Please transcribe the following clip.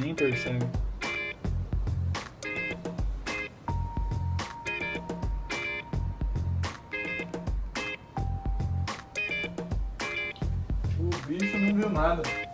Nem percebe. O bicho não viu nada.